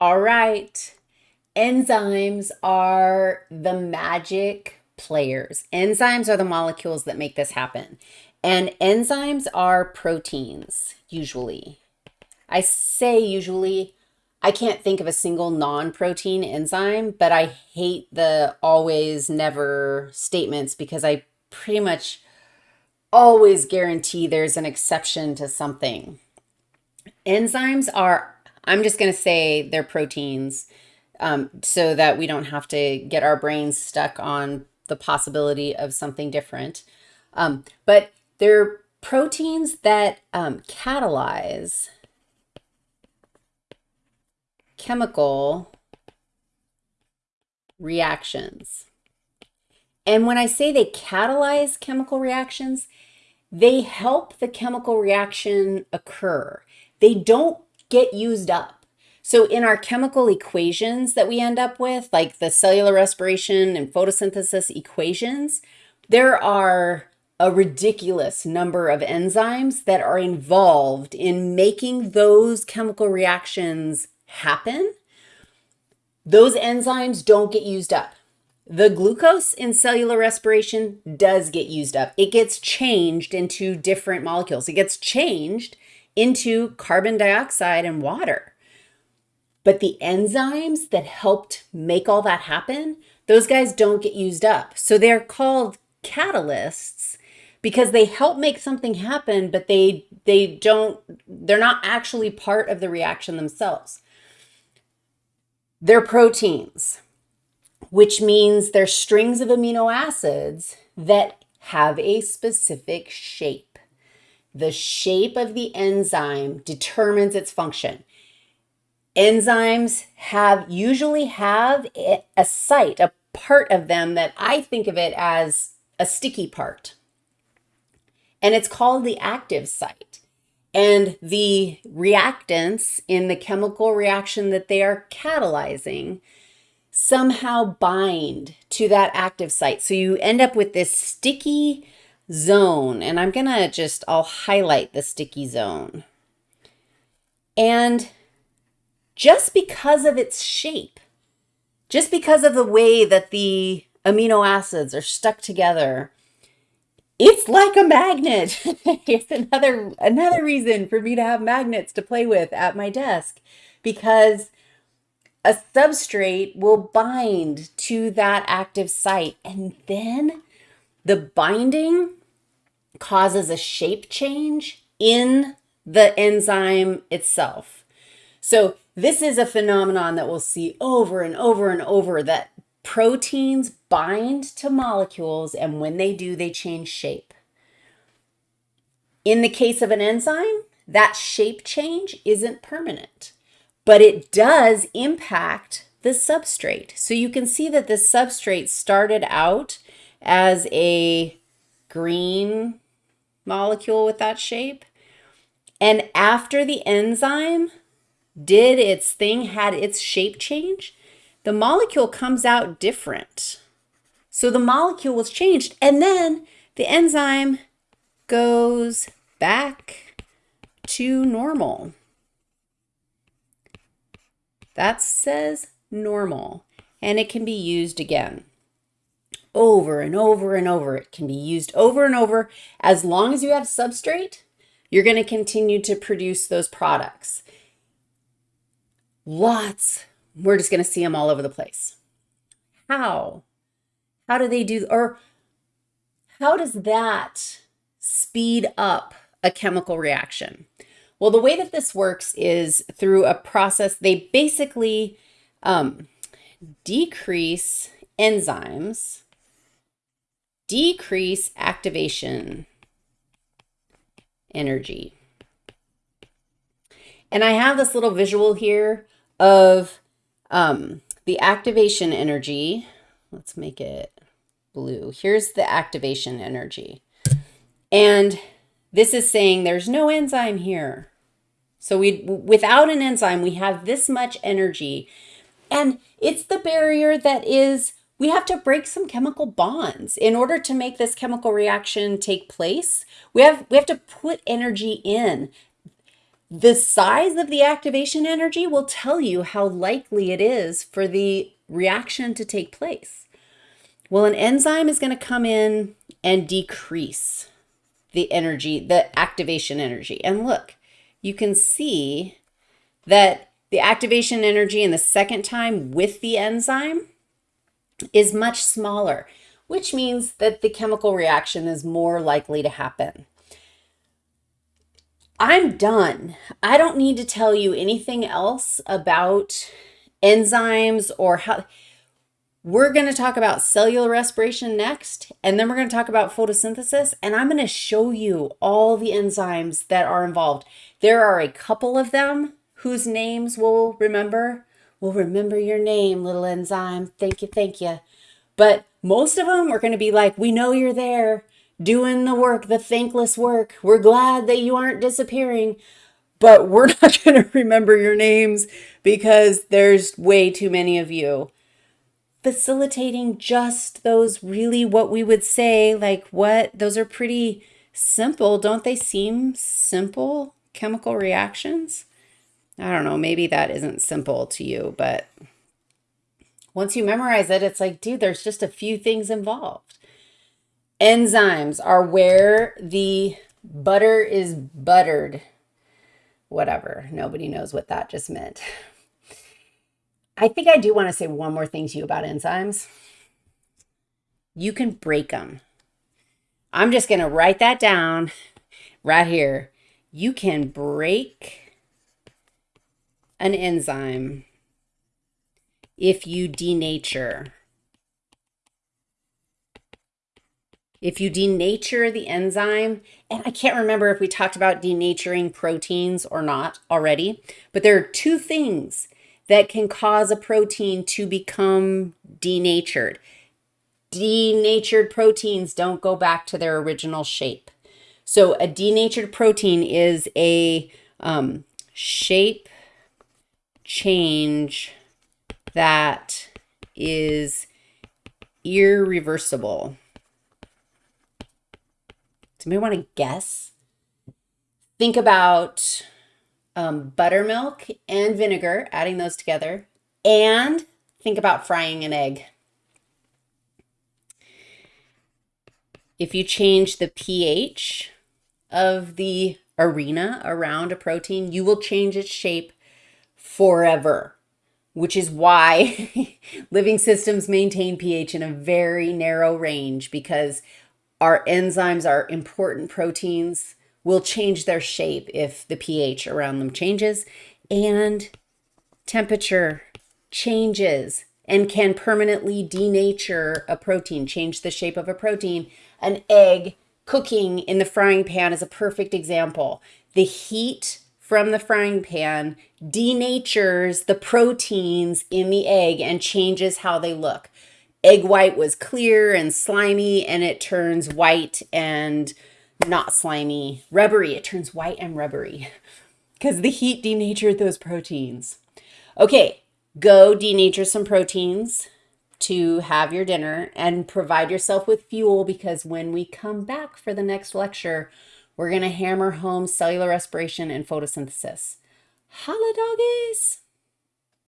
All right. Enzymes are the magic players. Enzymes are the molecules that make this happen. And enzymes are proteins, usually. I say usually, I can't think of a single non-protein enzyme, but I hate the always never statements because I pretty much always guarantee there's an exception to something. Enzymes are, I'm just going to say they're proteins um, so that we don't have to get our brains stuck on the possibility of something different. Um, but they're proteins that um, catalyze chemical reactions. And when I say they catalyze chemical reactions, they help the chemical reaction occur. They don't get used up. So in our chemical equations that we end up with, like the cellular respiration and photosynthesis equations, there are a ridiculous number of enzymes that are involved in making those chemical reactions happen. Those enzymes don't get used up. The glucose in cellular respiration does get used up. It gets changed into different molecules. It gets changed into carbon dioxide and water. But the enzymes that helped make all that happen, those guys don't get used up. So they're called catalysts because they help make something happen, but they they don't they're not actually part of the reaction themselves. They're proteins which means they're strings of amino acids that have a specific shape. The shape of the enzyme determines its function. Enzymes have usually have a site, a part of them that I think of it as a sticky part. And it's called the active site. And the reactants in the chemical reaction that they are catalyzing somehow bind to that active site. So you end up with this sticky zone. And I'm to just, I'll highlight the sticky zone. And just because of its shape, just because of the way that the amino acids are stuck together, it's like a magnet. it's another another reason for me to have magnets to play with at my desk because a substrate will bind to that active site and then the binding causes a shape change in the enzyme itself. So this is a phenomenon that we'll see over and over and over that proteins bind to molecules and when they do, they change shape. In the case of an enzyme, that shape change isn't permanent but it does impact the substrate. So you can see that the substrate started out as a green molecule with that shape. And after the enzyme did its thing, had its shape change, the molecule comes out different. So the molecule was changed and then the enzyme goes back to normal. That says normal, and it can be used again over and over and over. It can be used over and over. As long as you have substrate, you're going to continue to produce those products. Lots. We're just going to see them all over the place. How? How do they do, or how does that speed up a chemical reaction? Well, the way that this works is through a process. They basically um, decrease enzymes, decrease activation energy. And I have this little visual here of um, the activation energy. Let's make it blue. Here's the activation energy. And this is saying there's no enzyme here. So we, without an enzyme, we have this much energy. And it's the barrier that is, we have to break some chemical bonds in order to make this chemical reaction take place. We have, we have to put energy in. The size of the activation energy will tell you how likely it is for the reaction to take place. Well, an enzyme is going to come in and decrease the energy, the activation energy. And look, you can see that the activation energy in the second time with the enzyme is much smaller, which means that the chemical reaction is more likely to happen. I'm done. I don't need to tell you anything else about enzymes or how we're going to talk about cellular respiration next, and then we're going to talk about photosynthesis, and I'm going to show you all the enzymes that are involved. There are a couple of them whose names we'll remember. We'll remember your name, little enzyme. Thank you, thank you. But most of them are going to be like, we know you're there doing the work, the thankless work. We're glad that you aren't disappearing, but we're not going to remember your names because there's way too many of you facilitating just those really what we would say like what those are pretty simple don't they seem simple chemical reactions i don't know maybe that isn't simple to you but once you memorize it it's like dude there's just a few things involved enzymes are where the butter is buttered whatever nobody knows what that just meant I think I do want to say one more thing to you about enzymes. You can break them. I'm just going to write that down right here. You can break an enzyme if you denature. If you denature the enzyme, and I can't remember if we talked about denaturing proteins or not already, but there are two things that can cause a protein to become denatured. Denatured proteins don't go back to their original shape. So a denatured protein is a um, shape change that is irreversible. Do you want to guess? Think about um, buttermilk and vinegar, adding those together, and think about frying an egg. If you change the pH of the arena around a protein, you will change its shape forever, which is why living systems maintain pH in a very narrow range because our enzymes are important proteins will change their shape if the pH around them changes and temperature changes and can permanently denature a protein, change the shape of a protein. An egg cooking in the frying pan is a perfect example. The heat from the frying pan denatures the proteins in the egg and changes how they look. Egg white was clear and slimy and it turns white and not slimy, rubbery. It turns white and rubbery because the heat denatured those proteins. Okay, go denature some proteins to have your dinner and provide yourself with fuel because when we come back for the next lecture, we're going to hammer home cellular respiration and photosynthesis. Holla doggies!